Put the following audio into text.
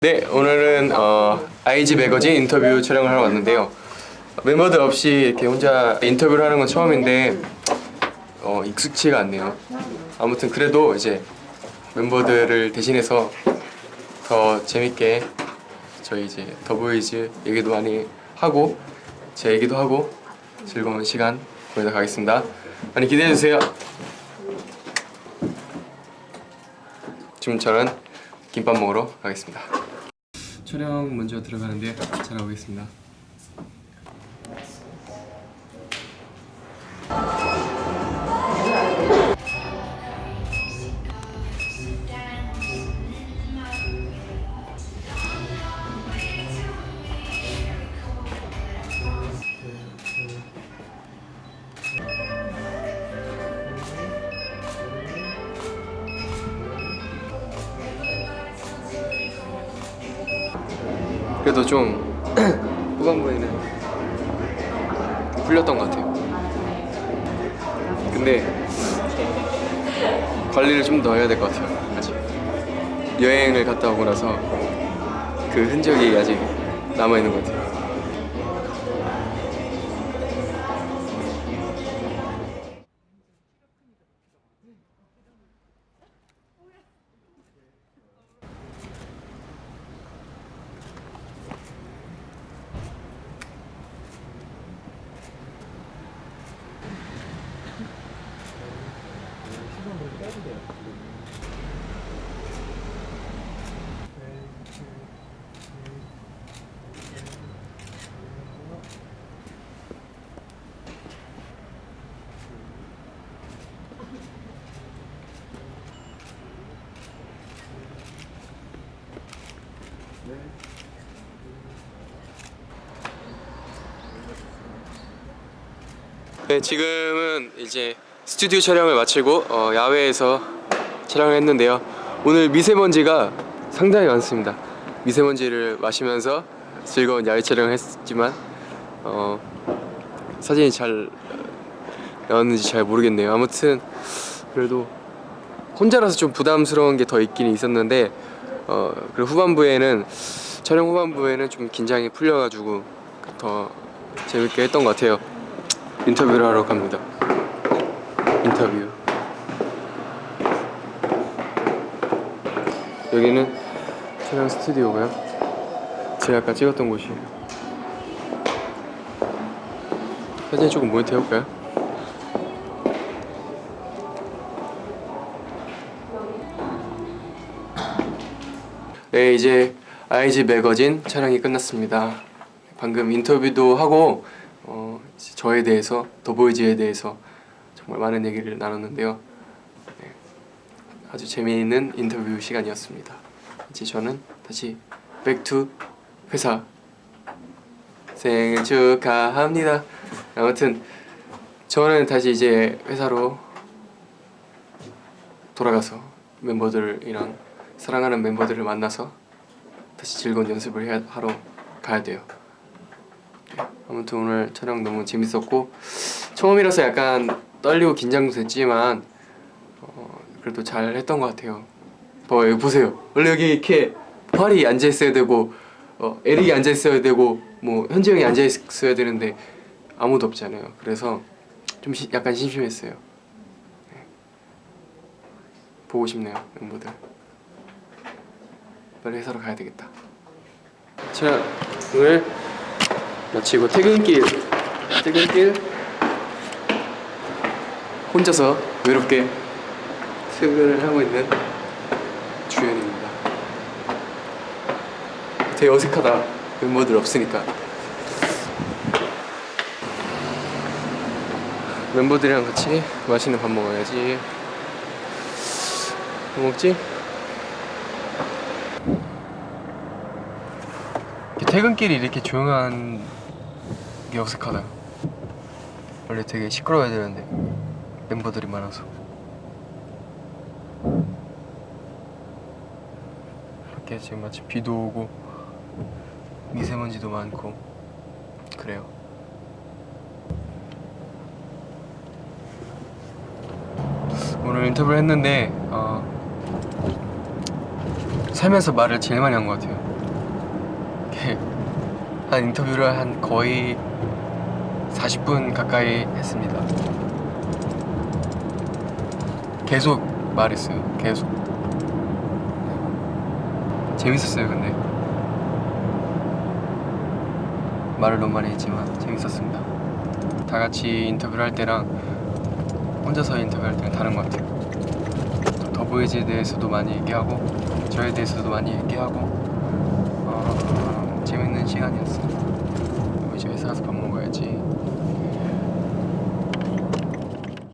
네, 오늘은 어, IG 매거진 인터뷰 촬영을 하러 왔는데요. 멤버들 없이 이렇게 혼자 인터뷰를 하는 건 처음인데 어, 익숙치가 않네요. 아무튼 그래도 이제 멤버들을 대신해서 더 재밌게 저희 이제 더보이즈 얘기도 많이 하고 제 얘기도 하고 즐거운 시간 보내다 가겠습니다. 많이 기대해 주세요. 지금 저는 김밥 먹으러 가겠습니다. 촬영 먼저 들어가는데 잘 나오겠습니다. 그래도 좀 후반부에는 풀렸던 것 같아요. 근데 관리를 좀 더 해야 될 것 같아요. 아직 여행을 갔다 오고 나서 그 흔적이 아직 남아 있는 것 같아요. 네, 지금은 이제 스튜디오 촬영을 마치고 어, 야외에서 촬영을 했는데요. 오늘 미세먼지가 상당히 많습니다. 미세먼지를 마시면서 즐거운 야외 촬영을 했지만 어, 사진이 잘 나왔는지 잘 모르겠네요. 아무튼 그래도 혼자라서 좀 부담스러운 게 더 있긴 있었는데 어, 그리고 후반부에는 촬영 후반부에는 좀 긴장이 풀려가지고 더 재밌게 했던 것 같아요. 인터뷰를 하러 갑니다. 인터뷰. 여기는 촬영 스튜디오고요. 제가 아까 찍었던 곳이에요. 사진 조금 모니터 해볼까요? 네, 이제 IG 매거진 촬영이 끝났습니다. 방금 인터뷰도 하고 어, 저에 대해서 더보이즈에 대해서 정말 많은 얘기를 나눴는데요. 네, 아주 재미있는 인터뷰 시간이었습니다. 이제 저는 다시 백투 회사 생일 축하합니다. 아무튼 저는 다시 이제 회사로 돌아가서 멤버들이랑 사랑하는 멤버들을 만나서 다시 즐거운 연습을 해야, 하러 가야 돼요. 아무튼 오늘 촬영 너무 재밌었고 처음이라서 약간 떨리고 긴장도 됐지만 어, 그래도 잘 했던 것 같아요. 봐 여기 보세요. 원래 여기 이렇게 활이 앉아 있어야 되고 어, 에릭이 앉아 있어야 되고 뭐 현지 형이 앉아 있어야 되는데 아무도 없잖아요. 그래서 좀 시- 약간 심심했어요. 네. 보고 싶네요 멤버들. 빨리 회사로 가야 되겠다. 촬영을 마치고 퇴근길 퇴근길 혼자서 외롭게 퇴근을 하고 있는 주연입니다. 되게 어색하다 멤버들 없으니까 멤버들이랑 같이 맛있는 밥 먹어야지 뭐 먹지? 퇴근길이 이렇게 조용한 게 어색하다. 원래 되게 시끄러워야 되는데 멤버들이 많아서. 이렇게 지금 마치 비도 오고 미세먼지도 많고 그래요. 오늘 인터뷰를 했는데 어, 살면서 말을 제일 많이 한 것 같아요. 한 인터뷰를 한 거의 40분 가까이 했습니다. 계속 말했어요. 계속. 재밌었어요, 근데. 말을 너무 많이 했지만 재밌었습니다. 다 같이 인터뷰를 할 때랑 혼자서 인터뷰할 때는 다른 것 같아요. 또 더보이즈에 대해서도 많이 얘기하고 저에 대해서도 많이 얘기하고 어, 재밌는 시간이었어요. 그리고 이제 회사 가서 밥 먹어야지.